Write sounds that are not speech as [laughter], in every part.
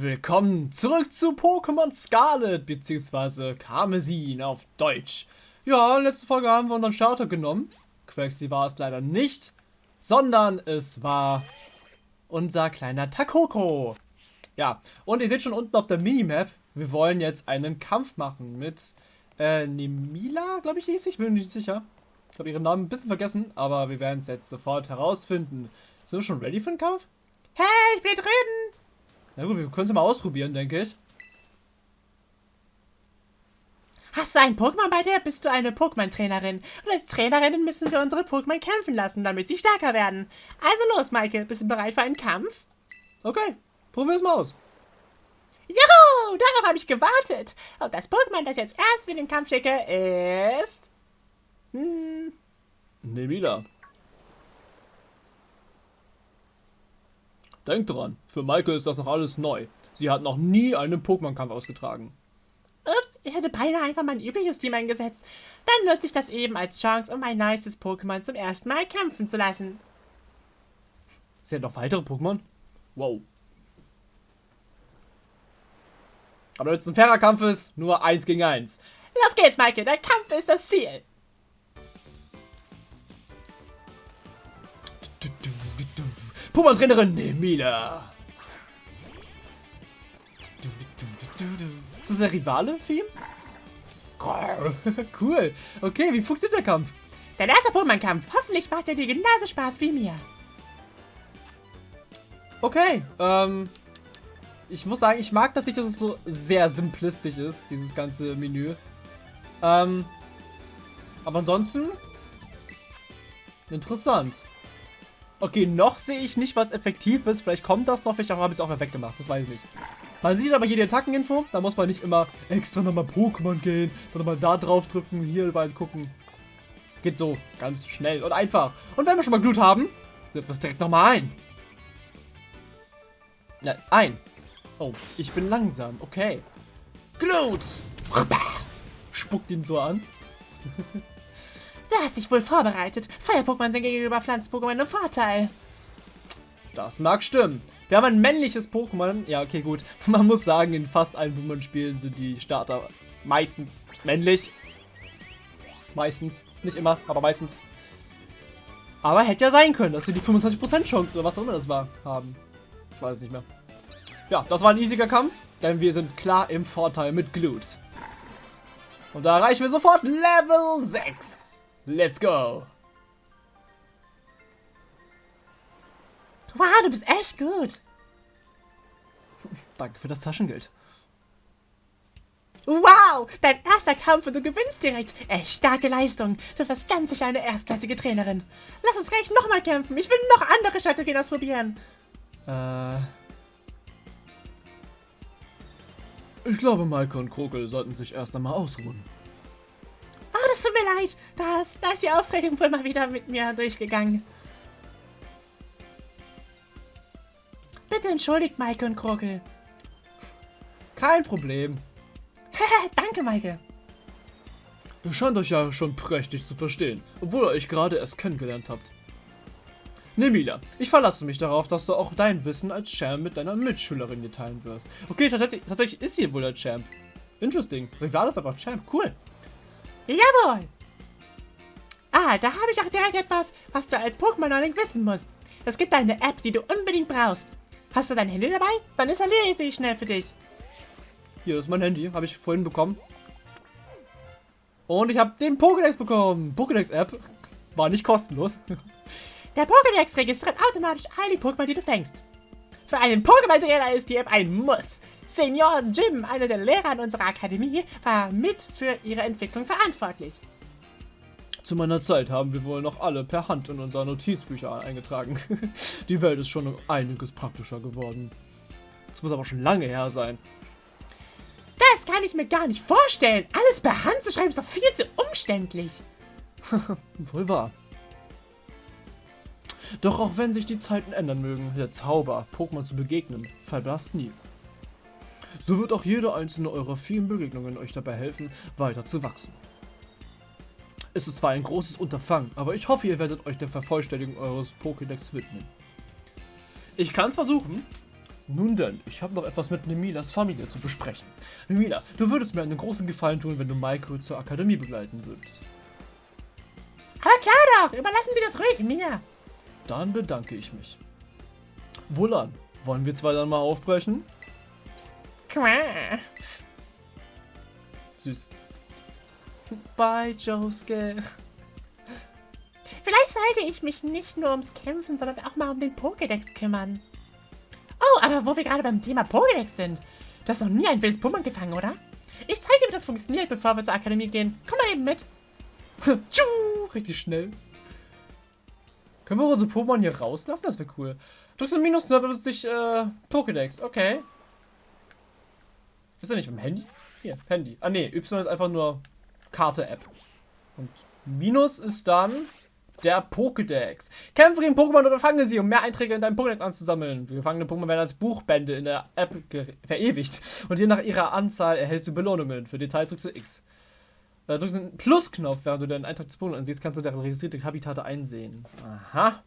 Willkommen zurück zu Pokémon Scarlet bzw. Karmesin auf Deutsch. Ja, letzte Folge haben wir unseren Starter genommen. Quaxley war es leider nicht, sondern es war unser kleiner Takoko. Ja, und ihr seht schon unten auf der Minimap, wir wollen jetzt einen Kampf machen mit äh, Nemila, glaube ich hieß ich, bin mir nicht sicher. Ich habe ihren Namen ein bisschen vergessen, aber wir werden es jetzt sofort herausfinden. Sind wir schon ready für den Kampf? Hey, ich bin drüben! Na gut, wir können es mal ausprobieren, denke ich. Hast du ein Pokémon bei dir? Bist du eine Pokémon-Trainerin? Und als Trainerin müssen wir unsere Pokémon kämpfen lassen, damit sie stärker werden. Also los, Maike. Bist du bereit für einen Kampf? Okay, probieren wir es mal aus. Juhu! Darauf habe ich gewartet. Und das Pokémon, das ich als erstes in den Kampf schicke, ist... Hm... Nemila. Denk dran, für Maike ist das noch alles neu. Sie hat noch nie einen Pokémon-Kampf ausgetragen. Ups, ich hätte beinahe einfach mein übliches Team eingesetzt. Dann nutze ich das eben als Chance, um mein nices Pokémon zum ersten Mal kämpfen zu lassen. Sie hat noch weitere Pokémon? Wow. Aber wenn es ein fairer Kampf ist, nur eins gegen eins. Los geht's, Maike, der Kampf ist das Ziel. Pokémon-Trainerin Nemila. Ist das der Rivale für ihn? cool. Okay, wie funktioniert der Kampf? Der erste Pokémon-Kampf. Hoffentlich macht er dir genauso Spaß wie mir. Okay, ähm... Ich muss sagen, ich mag das nicht, dass es so sehr simplistisch ist, dieses ganze Menü. Ähm... Aber ansonsten... Interessant. Okay, noch sehe ich nicht, was effektiv ist. Vielleicht kommt das noch, vielleicht habe ich es auch weggemacht. Das weiß ich nicht. Man sieht aber hier die Attackeninfo. Da muss man nicht immer extra nochmal Pokémon gehen, sondern mal da drauf drücken, hier überall gucken. Geht so ganz schnell und einfach. Und wenn wir schon mal Glut haben, setzen wir es direkt nochmal ein. Ja, ein. Oh, ich bin langsam. Okay. Glut! Spuckt ihn so an. [laughs] Du hast dich wohl vorbereitet. Feuer-Pokémon sind gegenüber Pflanzen-Pokémon im Vorteil. Das mag stimmen. Wir haben ein männliches Pokémon. Ja, okay, gut. [laughs] Man muss sagen, in fast allen Pokémon-Spielen sind die Starter meistens männlich. Meistens. Nicht immer, aber meistens. Aber hätte ja sein können, dass wir die 25% Chance oder was auch immer das war, haben. Ich weiß es nicht mehr. Ja, das war ein easiger Kampf, denn wir sind klar im Vorteil mit Glut. Und da erreichen wir sofort Level 6. Let's go! Wow, du bist echt gut. Danke für das Taschengeld. Wow, dein erster Kampf und du gewinnst direkt. Echt starke Leistung. Du wirst ganz sicher eine erstklassige Trainerin. Lass uns gleich nochmal kämpfen. Ich will noch andere Strategien ausprobieren. Äh... Ich glaube, Maike und Krokel sollten sich erst einmal ausruhen das tut mir leid. Das, da ist die Aufregung wohl mal wieder mit mir durchgegangen. Bitte entschuldigt Maike und Krokel. Kein Problem. Danke, Maike. Ihr scheint euch ja schon prächtig zu verstehen, obwohl ihr euch gerade erst kennengelernt habt. Nemila, ich verlasse mich darauf, dass du auch dein Wissen als Champ mit deiner Mitschülerin teilen wirst. Okay, tatsächlich, tatsächlich ist sie wohl der Champ. Interesting. Rival ist aber Champ. Cool. Jawohl! Ah, da habe ich auch direkt etwas, was du als Pokémon-Neuling wissen musst. Es gibt eine App, die du unbedingt brauchst. Hast du dein Handy dabei? Dann installiere ich sie schnell für dich. Hier ist mein Handy, habe ich vorhin bekommen. Und ich habe den Pokédex bekommen. Pokédex-App. War nicht kostenlos. Der Pokédex registriert automatisch all die Pokémon, die du fängst. Für einen Pokémon-Trainer ist die App ein Muss. Senior Jim, einer der Lehrer an unserer Akademie, war mit für ihre Entwicklung verantwortlich. Zu meiner Zeit haben wir wohl noch alle per Hand in unser Notizbücher eingetragen. [laughs] Die Welt ist schon einiges praktischer geworden. Das muss aber schon lange her sein. Das kann ich mir gar nicht vorstellen. Alles per Hand zu schreiben ist doch viel zu umständlich. [laughs] wohl wahr. Doch auch wenn sich die Zeiten ändern mögen, der Zauber, Pokémon zu begegnen, verblasst nie. So wird auch jede einzelne eurer vielen Begegnungen euch dabei helfen, weiter zu wachsen. Es ist zwar ein großes Unterfangen, aber ich hoffe, ihr werdet euch der Vervollständigung eures Pokédex widmen. Ich kann es versuchen, Nun denn, ich habe noch etwas mit Nemilas Familie zu besprechen. Nemila, du würdest mir einen großen Gefallen tun, wenn du Maiko zur Akademie begleiten würdest. Aber klar doch, überlassen Sie das ruhig mir. Dann bedanke ich mich. Wohlan, wollen wir zwei dann mal aufbrechen? Süß. Bye, Josuke. Vielleicht sollte ich mich nicht nur ums Kämpfen, sondern auch mal um den Pokédex kümmern. Oh, aber wo wir gerade beim Thema Pokédex sind. Du hast noch nie ein wildes Pokémon gefangen, oder? Ich zeige dir, wie das funktioniert, bevor wir zur Akademie gehen. Komm mal eben mit. [laughs] Richtig schnell. Können wir unsere Pokémon hier rauslassen? Das wäre cool. Drückst du Minusknopf, benutzt sich äh, Pokédex. Okay. Ist er nicht beim Handy? Hier, Handy. Ah ne, Y ist einfach nur Karte-App. Und Minus ist dann der Pokédex. Kämpfe gegen Pokémon oder fange sie, um mehr Einträge in deinem Pokédex anzusammeln. Gefangene Pokémon werden als Buchbände in der App verewigt. Und je nach ihrer Anzahl erhältst du Belohnungen. Für Details drückst du X. Äh, drückst den Plusknopf, während du deinen Eintrag des Pokémon ansiehst, kannst du deren registrierte Habitate einsehen. Aha.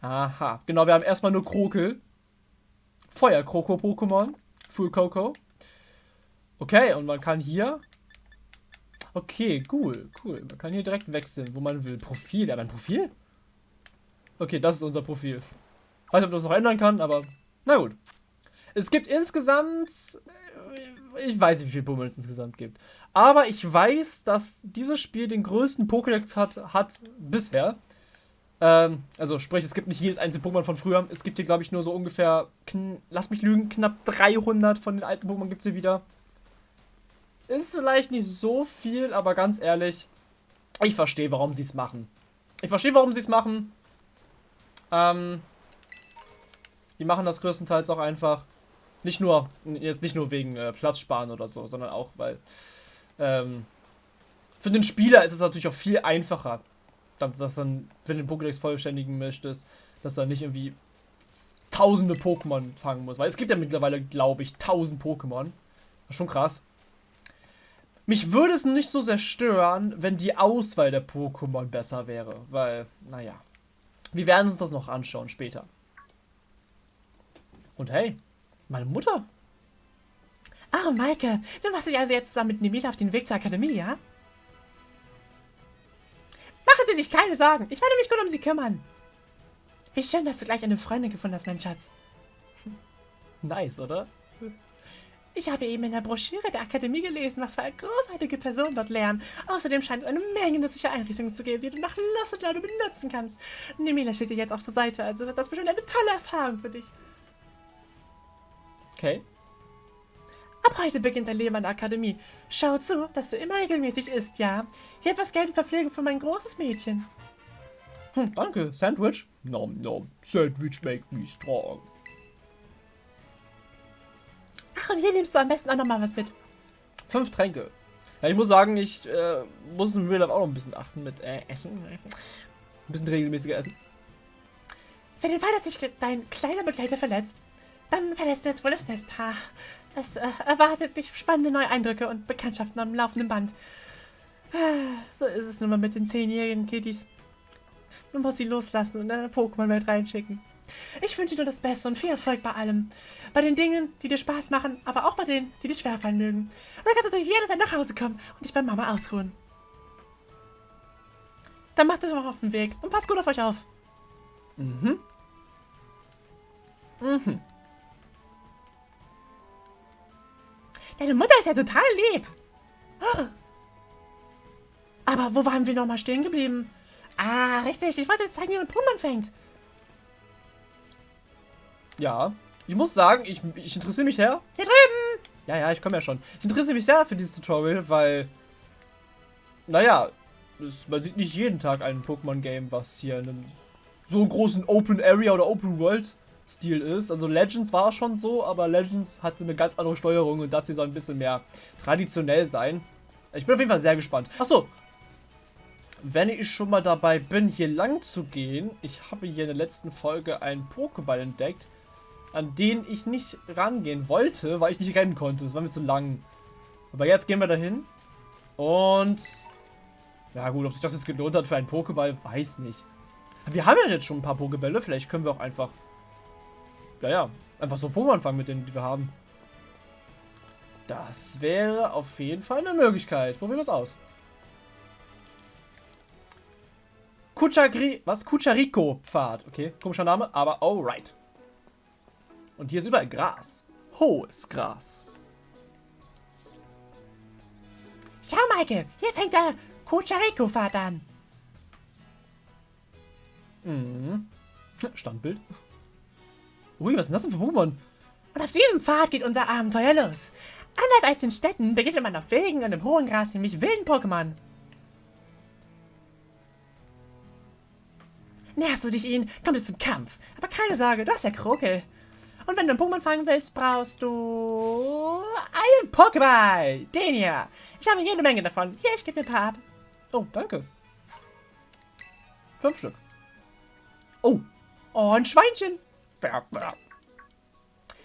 Aha. Genau, wir haben erstmal nur Krokel. Feuerkroko-Pokémon. Full Coco. Okay, und man kann hier Okay, cool, cool. Man kann hier direkt wechseln, wo man will. Profil, ja, mein Profil? Okay, das ist unser Profil. Weiß nicht, ob das noch ändern kann, aber na gut. Es gibt insgesamt, ich weiß nicht, wie viele Pokémon es insgesamt gibt. Aber ich weiß, dass dieses Spiel den größten Pokédex hat, hat bisher. Ähm, also sprich, es gibt nicht jedes einzelne Pokémon von früher. Es gibt hier, glaube ich, nur so ungefähr, lass mich lügen, knapp 300 von den alten Pokémon gibt es hier wieder. Ist vielleicht nicht so viel, aber ganz ehrlich, ich verstehe, warum sie es machen. Ich verstehe, warum sie es machen. Ähm, die machen das größtenteils auch einfach. Nicht nur, jetzt nicht nur wegen äh, Platzsparen oder so, sondern auch, weil ähm, für den Spieler ist es natürlich auch viel einfacher, dass, dass dann, wenn du den Pokédex vollständigen möchtest, dass er nicht irgendwie tausende Pokémon fangen muss. Weil es gibt ja mittlerweile, glaube ich, tausend Pokémon. Schon krass. Mich würde es nicht so sehr stören, wenn die Auswahl der Pokémon besser wäre, weil, naja, wir werden uns das noch anschauen später. Und hey, meine Mutter. Oh, Maike, du machst dich also jetzt zusammen mit Nemila auf den Weg zur Akademie, ja? Machen Sie sich keine Sorgen, ich werde mich gut um Sie kümmern. Wie schön, dass du gleich eine Freundin gefunden hast, mein Schatz. Nice, oder? Ich habe eben in der Broschüre der Akademie gelesen, was für eine großartige Person dort lernen. Außerdem scheint es eine Menge nützlicher Einrichtungen zu geben, die du nach Lust und Laune benutzen kannst. Nemila steht dir jetzt auch zur Seite, also wird das bestimmt eine tolle Erfahrung für dich. Okay. Ab heute beginnt dein Leben an der Akademie. Schau zu, dass du immer regelmäßig isst, ja? Hier etwas Geld und Verpflegung für mein großes Mädchen. Hm, danke. Sandwich? Nom nom. Sandwich make me strong. Ach, und hier nimmst du am besten auch nochmal was mit. Fünf Tränke. Ja, ich muss sagen, ich äh, muss im Real auch noch ein bisschen achten mit äh, Essen. Ein bisschen regelmäßiger essen. Wenn Fall, dass sich dein kleiner Begleiter verletzt, dann verlässt du jetzt wohl das Nest. Ha. Es äh, erwartet dich spannende neue Eindrücke und Bekanntschaften am laufenden Band. So ist es nun mal mit den zehnjährigen Kiddies. Du musst sie loslassen und in eine Pokémon-Welt reinschicken. Ich wünsche dir das Beste und viel Erfolg bei allem. Bei den Dingen, die dir Spaß machen, aber auch bei denen, die dir schwerfallen mögen. Und dann kannst du jederzeit nach Hause kommen und dich bei Mama ausruhen. Dann macht es auch auf den Weg und passt gut auf euch auf. Mhm. Mhm. Deine Mutter ist ja total lieb. Aber wo waren wir nochmal stehen geblieben? Ah, richtig. Ich wollte jetzt zeigen, wie man Pokémon fängt. Ja. Ich muss sagen, ich, ich interessiere mich sehr. Hier drüben! Ja, ja, ich komme ja schon. Ich interessiere mich sehr für dieses Tutorial, weil. Naja, es, man sieht nicht jeden Tag ein Pokémon-Game, was hier in einem so großen Open Area oder Open World Stil ist. Also Legends war schon so, aber Legends hatte eine ganz andere Steuerung und das hier soll ein bisschen mehr traditionell sein. Ich bin auf jeden Fall sehr gespannt. Achso, wenn ich schon mal dabei bin, hier lang zu gehen, ich habe hier in der letzten Folge einen Pokéball entdeckt, an den ich nicht rangehen wollte, weil ich nicht rennen konnte. Das war mir zu lang. Aber jetzt gehen wir dahin. Und... Ja gut, ob sich das jetzt gelohnt hat für einen Pokéball, weiß nicht. Wir haben ja jetzt schon ein paar Pokébälle. Vielleicht können wir auch einfach... Ja, ja. Einfach so Pokémon fangen mit denen, die wir haben. Das wäre auf jeden Fall eine Möglichkeit. Probieren wir es aus. Kuchagri was? Kuchariko-Pfad. Okay, komischer Name, aber alright. Und hier ist überall Gras. Hohes Gras. Schau, Maike, hier fängt der Kuchariko-Pfad an. Mhm. [laughs] Standbild. Ui, was ist denn das denn für Pokémon? Und auf diesem Pfad geht unser Abenteuer los. Anders als in Städten begegnet man auf Wegen und im hohen Gras nämlich wilden Pokémon. Näherst du dich ihnen, kommt es zum Kampf. Aber keine Sorge, du hast ja Krokel. Und wenn du einen Pokémon fangen willst, brauchst du einen Pokéball. Den hier. Ich habe jede Menge davon. Hier, ich gebe dir ein paar ab. Oh, danke. Fünf Stück. Oh. Oh, ein Schweinchen.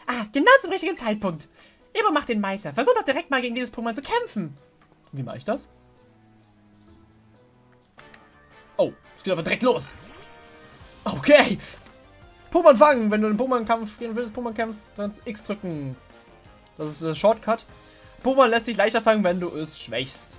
Ah, genau zum richtigen Zeitpunkt. Ebo macht den Meister. Versuch doch direkt mal gegen dieses Pokémon zu kämpfen. Wie mache ich das? Oh, es geht aber direkt los. Okay. Pokémon fangen. Wenn du den Pokémon-Kampf gegen wildes Pokémon kämpfst, dann X drücken. Das ist der Shortcut. Pokémon lässt sich leichter fangen, wenn du es schwächst.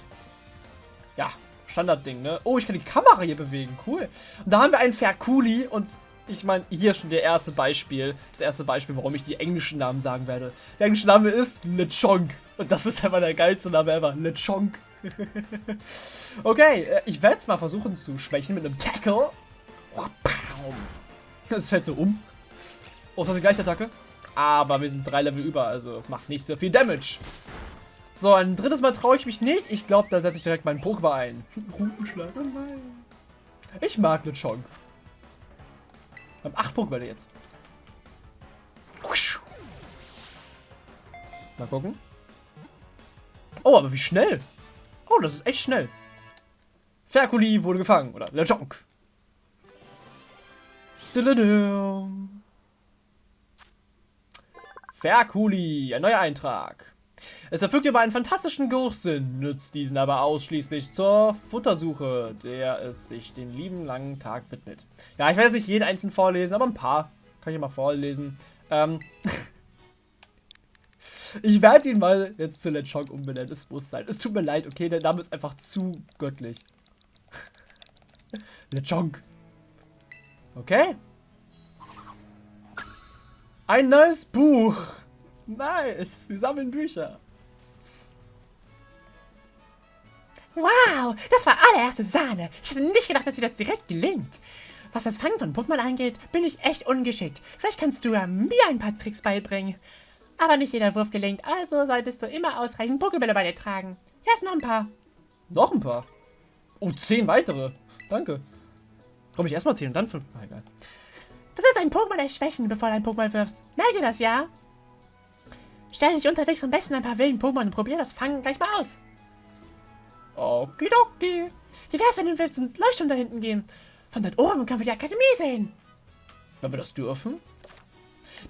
Ja, Standardding, ne? Oh, ich kann die Kamera hier bewegen. Cool. Und da haben wir einen Ferkuli und ich meine, hier schon der erste Beispiel. Das erste Beispiel, warum ich die englischen Namen sagen werde. Der englische Name ist Lechonk. Und das ist einfach der geilste Name ever. Lechonk. [laughs] okay, äh, ich werde es mal versuchen zu schwächen mit einem Tackle. Das fällt so um. Oh, das ist die gleiche Attacke. Aber wir sind drei Level über, also das macht nicht so viel Damage. So, ein drittes Mal traue ich mich nicht. Ich glaube, da setze ich direkt meinen Pokéball ein. [laughs] Rutenschlag, oh nein. Ich mag Lechonk. Wir haben 8 Pokébälle jetzt. Mal gucken. Oh, aber wie schnell. Oh, das ist echt schnell. Ferkuli wurde gefangen. Oder Lechonk. Ferkuli, ein neuer Eintrag. Es erfüllt aber einen fantastischen Geruchssinn, nützt diesen aber ausschließlich zur Futtersuche, der es sich den lieben langen Tag widmet. Ja, ich werde jetzt nicht jeden einzelnen vorlesen, aber ein paar kann ich mal vorlesen. Ähm [laughs] ich werde ihn mal jetzt zu Lechonk umbenennen, es muss sein. Es tut mir leid, okay, der Name ist einfach zu göttlich. [laughs] Lechonk. Okay. Ein neues Buch. Nice. Wir sammeln Bücher. Wow, das war allererste Sahne. Ich hätte nicht gedacht, dass dir das direkt gelingt. Was das Fangen von Pokémon angeht, bin ich echt ungeschickt. Vielleicht kannst du ja mir ein paar Tricks beibringen. Aber nicht jeder Wurf gelingt, also solltest du immer ausreichend Pokébälle bei dir tragen. Hier ist noch ein paar. Noch ein paar? Oh, zehn weitere. Danke. Komm ich erstmal zehn und dann fünf. Ah, egal. Das ist ein Pokémon erschwächen, bevor du ein Pokémon wirfst. Merk dir das, ja? Stell dich unterwegs am besten ein paar wilden Pokémon und probier das Fangen gleich mal aus. Okidoki. Wie wär's, wenn wir zum Leuchtturm da hinten gehen? Von dort oben können wir die Akademie sehen. Wenn wir das dürfen?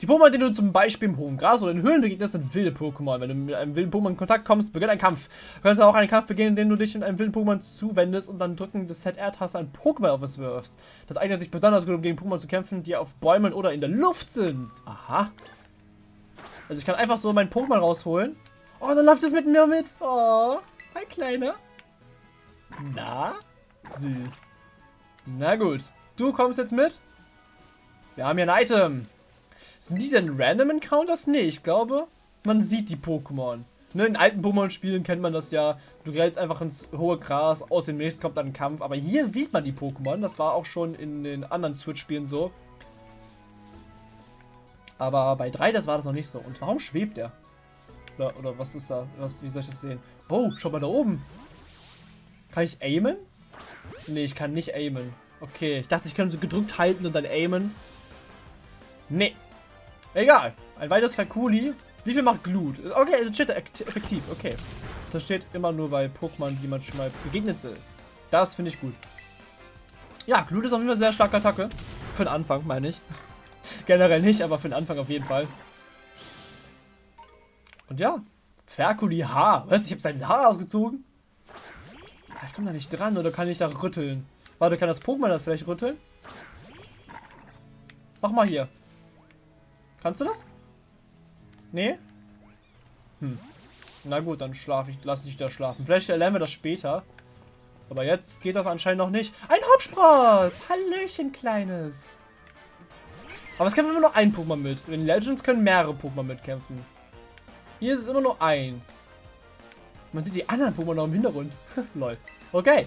Die Pokémon, die du zum Beispiel im hohen Gras oder in Höhlen begegnest, sind wilde Pokémon. Wenn du mit einem wilden Pokémon in Kontakt kommst, beginnt ein Kampf. Du kannst auch einen Kampf beginnen, indem du dich in einem wilden Pokémon zuwendest und dann drücken des ZR-Taste ein Pokéball auf es wirfst. Das eignet sich besonders gut, um gegen Pokémon zu kämpfen, die auf Bäumen oder in der Luft sind. Aha. Also ich kann einfach so mein Pokémon rausholen. Oh, dann läuft es mit mir mit. Oh, hi Kleiner. Na? Süß. Na gut. Du kommst jetzt mit? Wir haben hier ein Item. Sind die denn Random Encounters? Nee, ich glaube, man sieht die Pokémon. Ne, in alten Pokémon-Spielen kennt man das ja. Du gehst einfach ins hohe Gras, aus dem nächsten kommt dann ein Kampf. Aber hier sieht man die Pokémon. Das war auch schon in den anderen Switch-Spielen so. Aber bei 3, das war das noch nicht so. Und warum schwebt der? Oder, oder was ist da? Was, wie soll ich das sehen? Oh, schau mal da oben. Kann ich aimen? Nee, ich kann nicht aimen. Okay, ich dachte, ich könnte gedrückt halten und dann aimen. Nee. Egal. Ein weiteres Fakuli. Wie viel macht Glut? Okay, das steht effektiv. Okay. Das steht immer nur bei Pokémon, die man schon mal begegnet ist. Das finde ich gut. Ja, Glut ist auf jeden Fall sehr starke Attacke. Für den Anfang, meine ich. [laughs] Generell nicht, aber für den Anfang auf jeden Fall. Und ja, Ferkuli Haar. Was? Ich habe sein Haar ausgezogen? Ah, ich komme da nicht dran, oder kann ich da rütteln? Warte, kann das Pokémon das vielleicht rütteln? Mach mal hier. Kannst du das? Nee? Hm. Na gut, dann schlafe ich, lass ich da schlafen. Vielleicht lernen wir das später. Aber jetzt geht das anscheinend noch nicht. Ein Hauptspross! Hallöchen, Kleines. Aber es kämpfen immer nur ein Pokémon mit. In Legends können mehrere Pokémon mitkämpfen. Hier ist es immer nur eins. Man sieht die anderen Pokémon noch im Hintergrund. [laughs] Lol. Okay.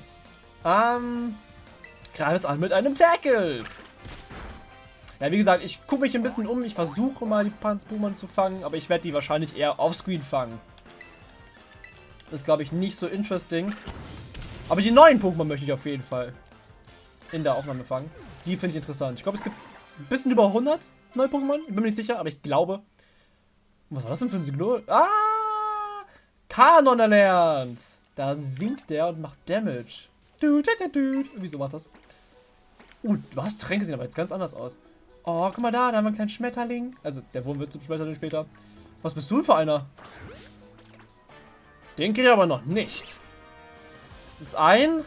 Ähm. Greif es an mit einem Tackle. Ja, wie gesagt, ich gucke mich ein bisschen um. Ich versuche mal die Panz-Pokémon zu fangen, aber ich werde die wahrscheinlich eher offscreen fangen. Das ist, glaube ich, nicht so interesting. Aber die neuen Pokémon möchte ich auf jeden Fall in der Aufnahme fangen. Die finde ich interessant. Ich glaube, es gibt ein bisschen über 100 neue Pokémon. Ich bin mir nicht sicher, aber ich glaube. Was war das denn für ein Signal? Ah! Kanon erlernt! Da sinkt der und macht Damage. Du, du, du. Wieso macht das? Uh, was? Tränke sehen aber jetzt ganz anders aus. Oh, guck mal da, da haben wir einen kleinen Schmetterling. Also, der Wurm wird zum Schmetterling später. Was bist du für einer? Den kriege ich aber noch nicht. Es ist ein...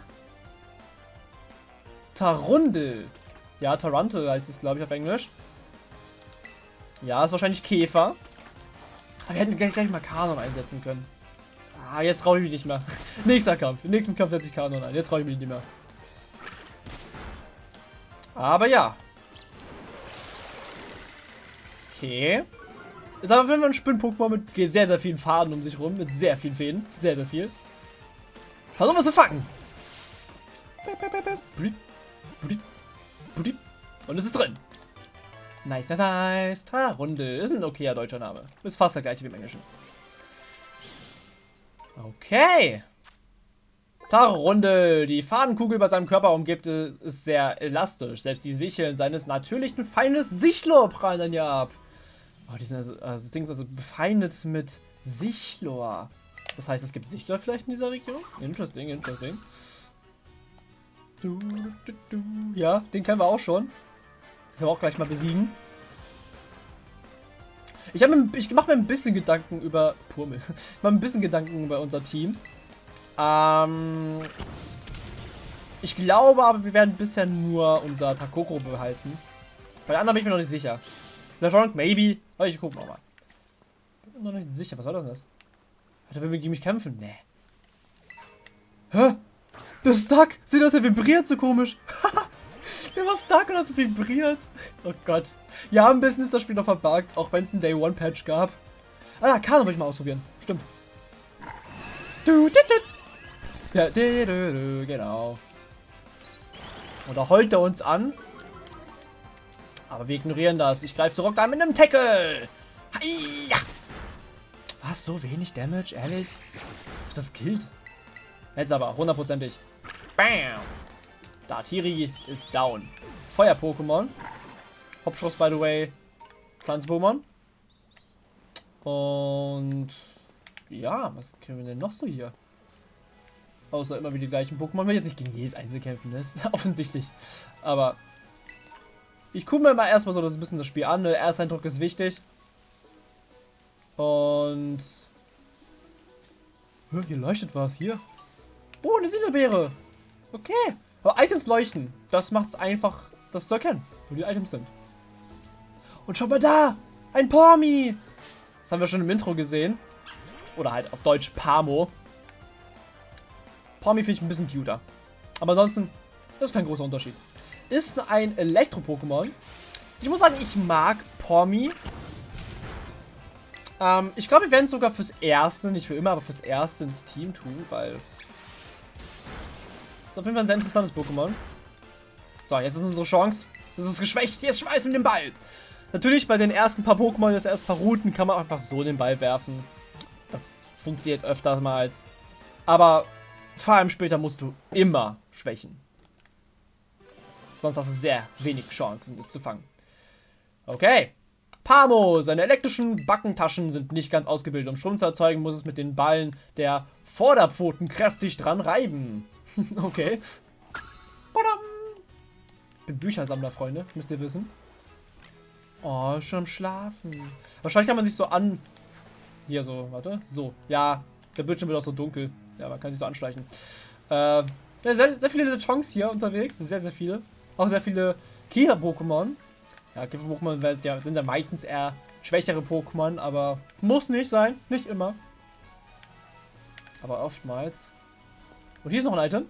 Tarundel. Ja, Tarantel heißt es, glaube ich, auf Englisch. Ja, ist wahrscheinlich Käfer. Aber wir hätten gleich, gleich mal Kanon einsetzen können. Ah, jetzt traue ich mich nicht mehr. [laughs] Nächster Kampf. Im nächsten Kampf setze ich Kanon ein. Jetzt traue ich mich nicht mehr. Aber ja. Okay. Ist aber wenn man ein Spinn-Pokémon mit sehr, sehr vielen Faden um sich rum. Mit sehr vielen Fäden. Sehr, sehr viel. Versuchen wir es zu fangen. Und es ist drin. Nice, nice, nice. Runde. Ist ein okayer deutscher Name. Ist fast der gleiche wie im Englischen. Okay. Runde. Die Fadenkugel bei seinem Körper umgibt ist sehr elastisch. Selbst die Sicheln seines natürlichen Feindes Sichlor prallen dann ja ab. Oh, die sind also, also das Ding ist also befeindet mit Sichlor. Das heißt, es gibt Sichlor vielleicht in dieser Region? Interesting, interesting. Ja, den kennen wir auch schon. Können wir auch gleich mal besiegen. Ich, ich mache mir ein bisschen Gedanken über... Purmel. Ich mache ein bisschen Gedanken über unser Team. Ähm... Ich glaube aber, wir werden bisher nur unser Takoko behalten. Bei den anderen bin ich mir noch nicht sicher. LeJonk, maybe. Aber ich gucke nochmal. Bin mir noch nicht sicher. Was soll das denn? Hat er will gegen mich kämpfen? Nee. Hä? Der ist stuck. Seht ihr, das? Er vibriert so komisch. [laughs] Der war stuck und hat vibriert. Oh Gott. Ja, ein bisschen ist das Spiel noch verbuggt, auch wenn es einen Day One Patch gab. Ah, Kano wollte ich mal ausprobieren. Stimmt. Du, du, du. Ja, du, du, du, genau. Und da heult er uns an. Aber wir ignorieren das. Ich greife zurück an mit einem Tackle. Hiya. Was? So wenig Damage? Ehrlich? Das killt. Jetzt aber, hundertprozentig. Bam! Dartiri ist down. Feuer-Pokémon. Hauptschuss, by the way. Pflanzen-Pokémon. Und... Ja, was können wir denn noch so hier? Außer immer wieder die gleichen Pokémon. Will jetzt nicht gegen jedes Einzel kämpfen, das ist [laughs] offensichtlich. Aber... Ich gucke mir mal erstmal so das bisschen das Spiel an. Der Ersteindruck ist wichtig. Und... Hier leuchtet was. Hier. Oh, eine Sindelbeere. Okay. Aber Items leuchten. Das macht es einfach, das zu erkennen, wo die Items sind. Und schau mal da. Ein Pormi. Das haben wir schon im Intro gesehen. Oder halt auf Deutsch Pamo. Pormi finde ich ein bisschen cuter. Aber ansonsten, das ist kein großer Unterschied. Ist ein Elektro-Pokémon. Ich muss sagen, ich mag Pormi. Ähm, ich glaube, wir werden es sogar fürs Erste, nicht für immer, aber fürs Erste ins Team tun, weil ist auf jeden Fall ein sehr interessantes Pokémon. So, jetzt ist unsere Chance. Das ist geschwächt. Jetzt schmeißen wir den Ball. Natürlich bei den ersten paar Pokémon, das ersten paar Routen, kann man einfach so den Ball werfen. Das funktioniert öfter mal als. Aber vor allem später musst du immer schwächen. Sonst hast du sehr wenig Chancen, es zu fangen. Okay. Pamo, seine elektrischen Backentaschen sind nicht ganz ausgebildet. Um Strom zu erzeugen, muss es mit den Ballen der Vorderpfoten kräftig dran reiben. [laughs] okay. Badam. Bin Büchersammler, Freunde. Müsst ihr wissen. Oh, schon am Schlafen. Wahrscheinlich kann man sich so an... Hier so, warte. So. Ja, der Bildschirm wird auch so dunkel. Ja, man kann sich so anschleichen. Äh, sehr, sehr viele Chonks hier unterwegs. Sehr, sehr viele. Auch sehr viele Käfer-Pokémon. Ja, Käfer-Pokémon ja, sind ja meistens eher schwächere Pokémon, aber muss nicht sein. Nicht immer. Aber oftmals. Und hier ist noch ein Item.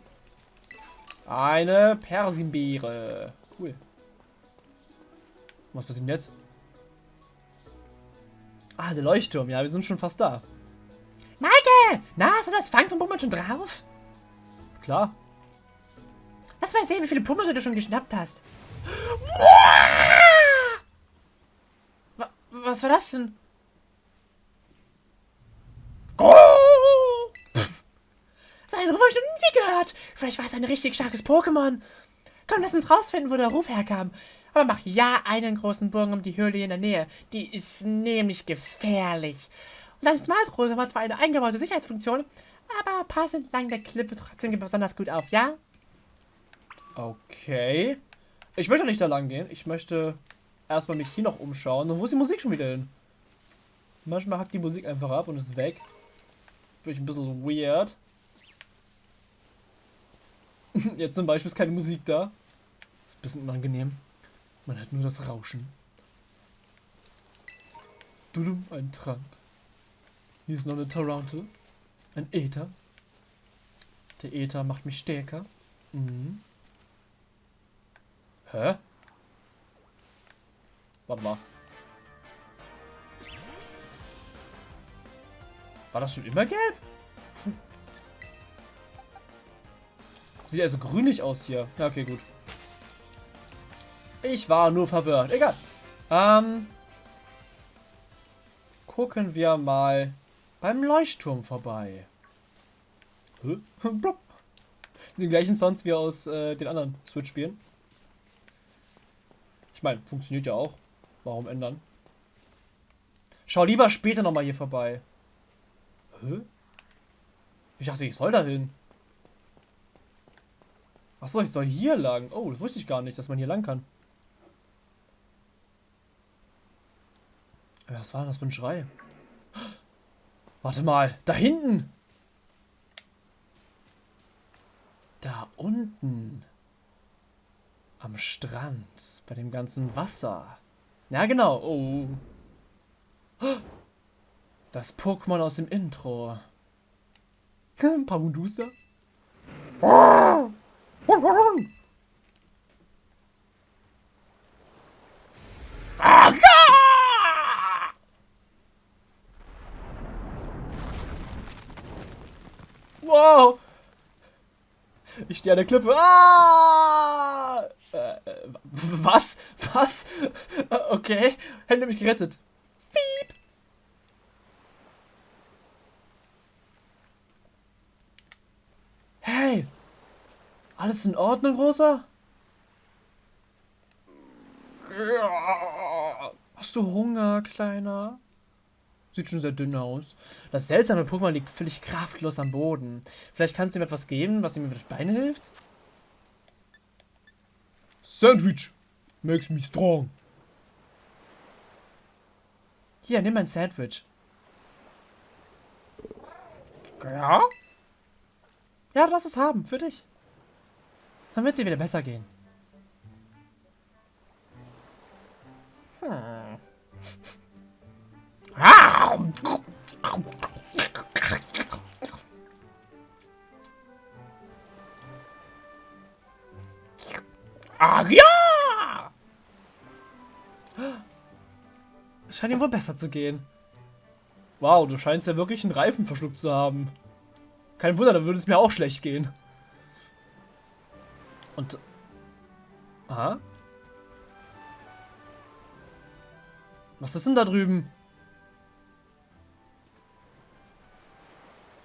Eine Persimbeere. Cool. Was passiert denn jetzt? Ah, der Leuchtturm. Ja, wir sind schon fast da. Maike! Na, hast du das Fang von Pummel schon drauf? Klar. Lass mal sehen, wie viele Pummel du schon geschnappt hast. Wa- Was war das denn? Seinen Ruf habe ich noch nie gehört. Vielleicht war es ein richtig starkes Pokémon. Komm, lass uns rausfinden, wo der Ruf herkam. Aber mach ja einen großen Bogen um die Höhle in der Nähe. Die ist nämlich gefährlich. Und dein Smart Rose hat zwar eine eingebaute Sicherheitsfunktion, aber pass entlang der Klippe trotzdem besonders gut auf, ja? Okay. Ich möchte nicht da lang gehen. Ich möchte erstmal mich hier noch umschauen. Und wo ist die Musik schon wieder hin? Manchmal hackt die Musik einfach ab und ist weg. Finde ich ein bisschen weird. [laughs] Jetzt zum Beispiel ist keine Musik da. Ist ein bisschen unangenehm. Man hat nur das Rauschen. Dudum, ein Trank. Hier ist noch eine Tarantel. Ein Äther. Der Äther macht mich stärker. Mhm. Hä? Warte mal. War das schon immer gelb? Sieht also grünlich aus hier. Ja, okay, gut. Ich war nur verwirrt. Egal. Ähm. Gucken wir mal beim Leuchtturm vorbei. [laughs] Die gleichen Sounds wie aus äh, den anderen Switch-Spielen. Ich meine, funktioniert ja auch. Warum ändern? Schau lieber später nochmal hier vorbei. Hä? Ich dachte, ich soll da hin. Achso, ich soll hier lang. Oh, das wusste ich gar nicht, dass man hier lang kann. Was war das für ein Schrei? Warte mal, da hinten! Da unten. Am Strand. Bei dem ganzen Wasser. Ja, genau. Oh. Das Pokémon aus dem Intro. [laughs] Pamundusa. Wow! Ich stehe an der Klippe. Ah! Äh, äh, was? Was? Äh, Okay. Hände mich gerettet. Fiep. Hey! Alles in Ordnung, Großer? Hast du Hunger, Kleiner? Sieht schon sehr dünn aus. Das seltsame Pokémon liegt völlig kraftlos am Boden. Vielleicht kannst du ihm etwas geben, was ihm mit den Beinen hilft? Sandwich makes me strong. Hier, nimm ein Sandwich. Ja? Ja, lass es haben, für dich. Dann wird dir wieder besser gehen. Hm. Ah, ja! Es scheint ihm wohl besser zu gehen. Wow, du scheinst ja wirklich einen Reifen verschluckt zu haben. Kein Wunder, dann würde es mir auch schlecht gehen. Und. Aha. Was ist denn da drüben?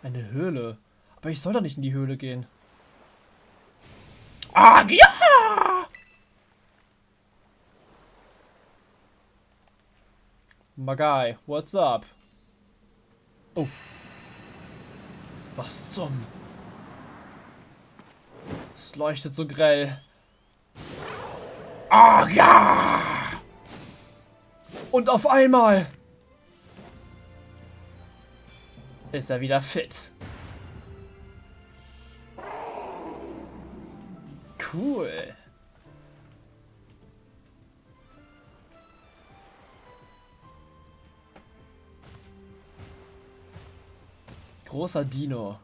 Eine Höhle. Aber ich soll doch nicht in die Höhle gehen. Ah, ja! Magai, what's up? Oh. Was zum? Es leuchtet so grell. Ah, ja! Und auf einmal ist er wieder fit. Cool. Großer Dino.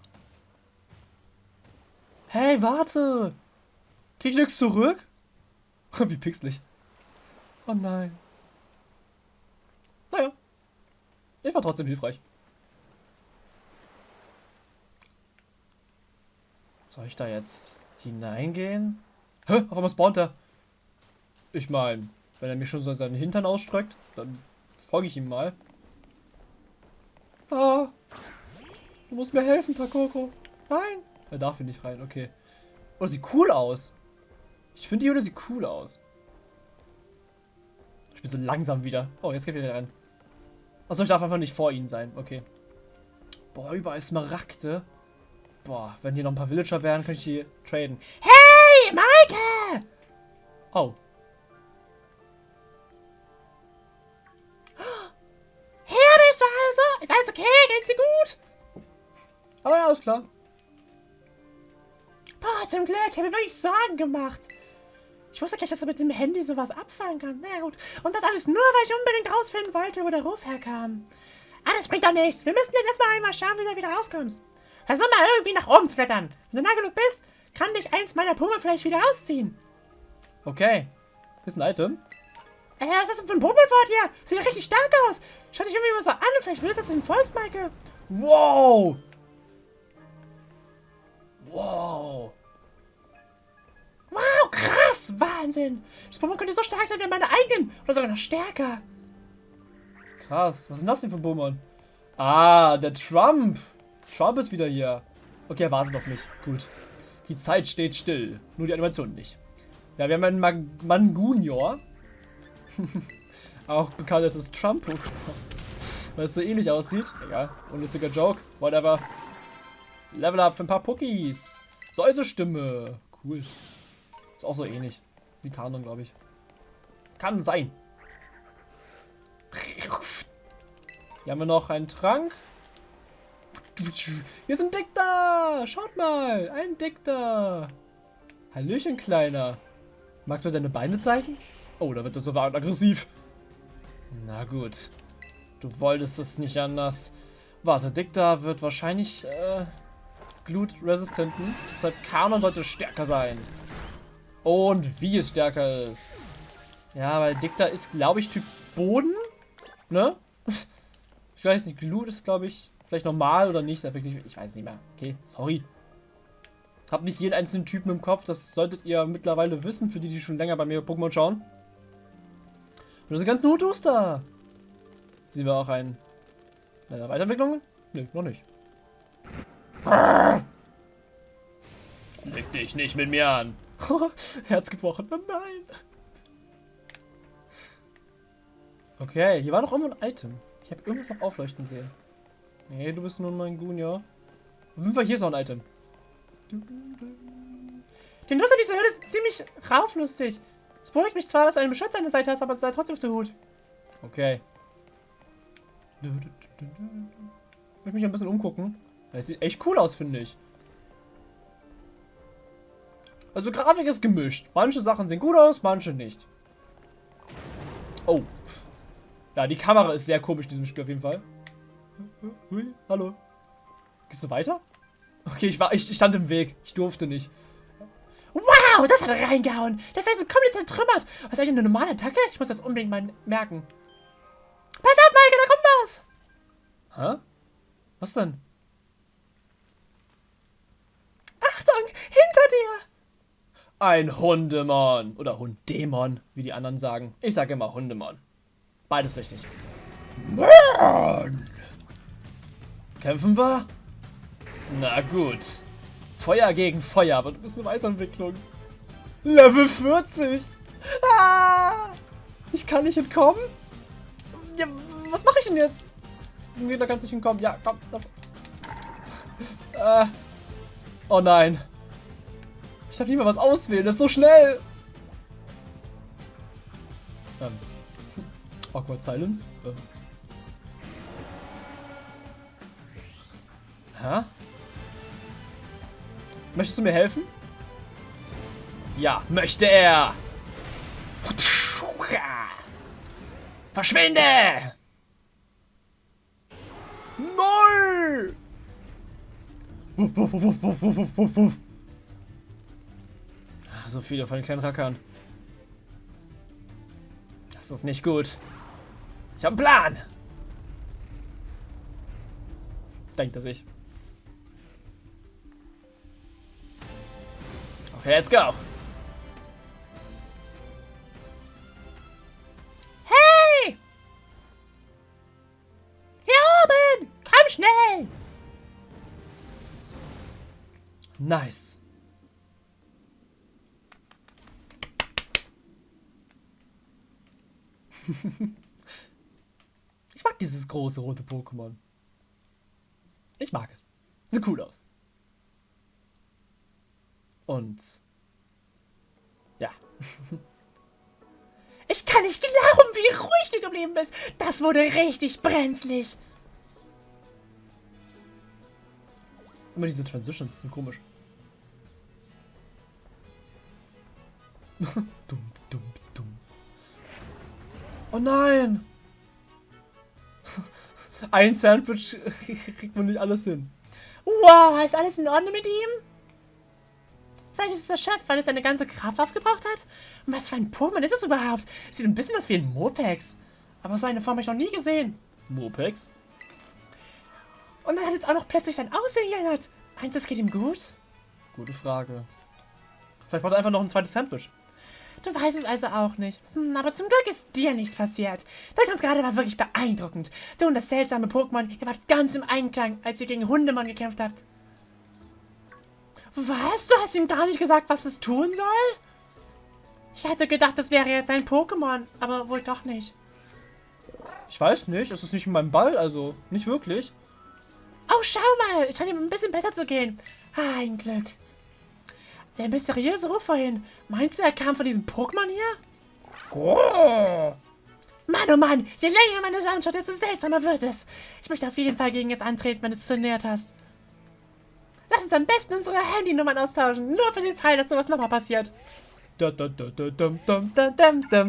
Hey, warte! Krieg ich nichts zurück? [laughs] Wie pixelig. Oh nein. Naja. Ich war trotzdem hilfreich. Soll ich da jetzt hineingehen? Hä? Auf einmal spawnt er. Ich meine, wenn er mir schon so seinen Hintern ausstreckt, dann folge ich ihm mal. Ah. Du musst mir helfen, Takoko. Nein. Er darf hier nicht rein, okay. Oh, sieht cool aus. Ich finde die Hülle sieht cool aus. Ich bin so langsam wieder. Oh, jetzt geht er wieder rein. Achso, ich darf einfach nicht vor ihnen sein. Okay. Boah, überall Smaragde. Boah, wenn hier noch ein paar Villager wären, könnte ich die traden. Hey, Maike! Oh. Hier bist du also? Ist alles okay? Geht's dir gut? Oh ja, ist klar. Zum Glück. Ich habe mir wirklich Sorgen gemacht. Ich wusste gleich, dass er mit dem Handy sowas abfangen kann. Na gut. Und das alles nur, weil ich unbedingt rausfinden wollte, wo der Ruf herkam. Ah, das bringt doch nichts. Wir müssen jetzt erstmal einmal schauen, wie du wieder rauskommst. Versuch mal irgendwie nach oben zu klettern. Wenn du nah genug bist, kann dich eins meiner Pummel vielleicht wieder rausziehen. Okay. Ist ein Item. Äh, was ist das denn für ein Pummelfort hier? Sieht ja richtig stark aus. Schau dich irgendwie immer so an. Vielleicht willst du das in Volksmaike. Wow! Wow! Krass. Wahnsinn. Das Pummel könnte so stark sein wie meine eigenen. Oder sogar noch stärker. Krass. Was ist denn das denn für ein Bummern? Ah, der Trump. Trump ist wieder hier. Okay, er wartet auf mich. Gut. Die Zeit steht still. Nur die Animation nicht. Ja, wir haben einen Mag Mangunior. [laughs] Auch bekannt als das Trump. Weil es so ähnlich aussieht. Egal. Unlustiger Joke. Whatever. Level up für ein paar Pookies. Säuse-Stimme. Cool. Ist auch so ähnlich. Wie Kanon, glaube ich. Kann sein. Hier haben wir noch einen Trank. Hier ist ein Dickter. Schaut mal. Ein Dickter. Hallöchen, Kleiner. Magst du mir deine Beine zeigen? Oh, da wird er so aggressiv. Na gut. Du wolltest es nicht anders. Warte, Dickter wird wahrscheinlich äh, Glut-resistenten. Deshalb Kanon sollte stärker sein. Und wie es stärker ist. Ja, weil Dickter ist, glaube ich, Typ Boden. Ne? [laughs] Ich weiß nicht, Glut ist, glaube ich, vielleicht normal oder nicht. Ich weiß nicht mehr. Okay, sorry. Hab nicht jeden einzelnen Typen im Kopf. Das solltet ihr mittlerweile wissen, für die, die schon länger bei mir Pokémon schauen. Und das sind ganzen Hutus da. Sehen wir auch ein... Eine Weiterentwicklung? Nö, noch nicht. Leg dich nicht mit mir an. [laughs] Herz gebrochen. Oh nein. Okay, hier war noch irgendwo ein Item. Ich habe irgendwas noch aufleuchten sehen. Nee, du bist nur mein Gunja. Auf jeden Fall hier ist noch ein Item. Den Nutzer dieser Höhle ist ziemlich rauflustig. Es beruhigt mich zwar, dass du einen Beschützer an der Seite hast, aber sei trotzdem auf der Hut. Okay. Ich möchte mich ein bisschen umgucken. Das sieht echt cool aus, finde ich. Also Grafik ist gemischt. Manche Sachen sehen gut aus, manche nicht. Oh. Ja, die Kamera ist sehr komisch in diesem Spiel auf jeden Fall. Hui, hallo. Gehst du weiter? Okay, ich war, ich stand im Weg. Ich durfte nicht. Wow, das hat er reingehauen. Der Felsen komplett zertrümmert. Was ist eigentlich eine normale Attacke? Ich muss das unbedingt mal merken. Pass auf, Maike, da kommt was. Hä? Was denn? Achtung, hinter dir. Ein Hundemon. Oder Hunddämon, wie die anderen sagen. Ich sage immer Hundemon. Beides richtig. Mann! Kämpfen wir? Na gut. Feuer gegen Feuer, aber du bist eine Weiterentwicklung. Level 40! Ah! Ich kann nicht entkommen? Ja, was mache ich denn jetzt? Diesem Gegner kannst du nicht entkommen. Ja, komm, das. Äh. Oh nein. Ich darf nicht mehr was auswählen, das ist so schnell. Ähm. Awkward Silence. Ähm. Hä? Möchtest du mir helfen? Ja, möchte er. Verschwinde! Null! Wuff, wuff, wuff, wuff, wuff, wuff, wuff, So viele von den kleinen Rackern. Das ist nicht gut. Ich habe einen Plan. Denkt er sich. Okay, let's go. Hey! Hier oben! Komm schnell! Nice. [laughs] ich mag dieses große rote Pokémon. Ich mag es. Sieht cool aus. Und ja, [laughs] Ich kann nicht glauben, wie ruhig du geblieben bist. Das wurde richtig brenzlig. immer diese Transitions sind komisch. [laughs] dumm. Oh nein! [laughs] Ein Sandwich kriegt man nicht alles hin. Wow, ist alles in Ordnung mit ihm? Vielleicht ist es der Chef, weil es seine ganze Kraft aufgebraucht hat? Und was für ein Pokémon ist es überhaupt? Sieht ein bisschen aus wie ein Mopex. Aber so eine Form habe ich noch nie gesehen. Mopex? Und dann hat jetzt auch noch plötzlich sein Aussehen geändert. Meinst du, es geht ihm gut? Gute Frage. Vielleicht braucht er einfach noch ein zweites Sandwich. Du weißt es also auch nicht. Hm, aber zum Glück ist dir nichts passiert. Der Kampf gerade war wirklich beeindruckend. Du und das seltsame Pokémon, ihr wart ganz im Einklang, als ihr gegen Hundemann gekämpft habt. Was? Du hast ihm gar nicht gesagt, was es tun soll? Ich hätte gedacht, das wäre jetzt ein Pokémon, aber wohl doch nicht. Ich weiß nicht, es ist nicht in meinem Ball, also nicht wirklich. Oh, schau mal, es scheint ihm ein bisschen besser zu gehen. Ah, ein Glück. Der mysteriöse Ruf vorhin. Meinst du, er kam von diesem Pokémon hier? Oh. Mann, oh Mann, je länger man es anschaut, desto seltsamer wird es. Ich möchte auf jeden Fall gegen es antreten, wenn du es trainiert hast. Lass uns am besten unsere Handynummern austauschen, nur für den Fall, dass sowas nochmal passiert. Dum, dum,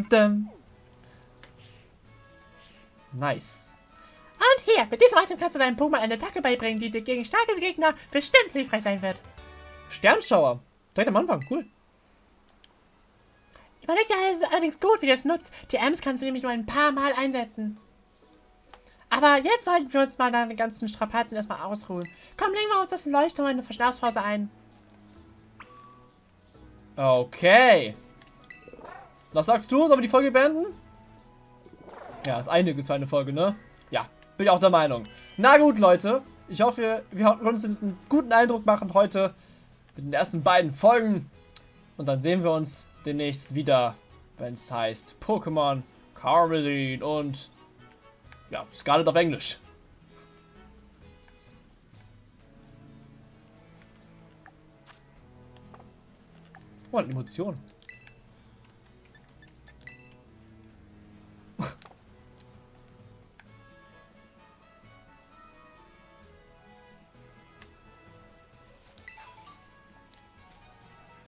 dum. Nice. Und hier, mit diesem Item kannst du deinem Pokémon eine Attacke beibringen, die dir gegen starke Gegner bestimmt hilfreich sein wird. Sternschauer. Direkt am Anfang, cool. Überleg dir also allerdings gut, wie du es nutzt. Die Ems kannst du nämlich nur ein paar Mal einsetzen. Aber jetzt sollten wir uns mal deine ganzen Strapazen erstmal ausruhen. Komm, legen wir uns auf den Leuchtturm in eine Verschnaufspause ein. Okay. Was sagst du? Sollen wir die Folge beenden? Ja, ist einiges für eine Folge, ne? Ja, bin ich auch der Meinung. Na gut, Leute. Ich hoffe, wir konnten uns einen guten Eindruck machen heute mit den ersten beiden Folgen. Und dann sehen wir uns demnächst wieder, wenn es heißt Pokémon Karmesin und ja, Scarlet auf Englisch. Oh, eine Emotion.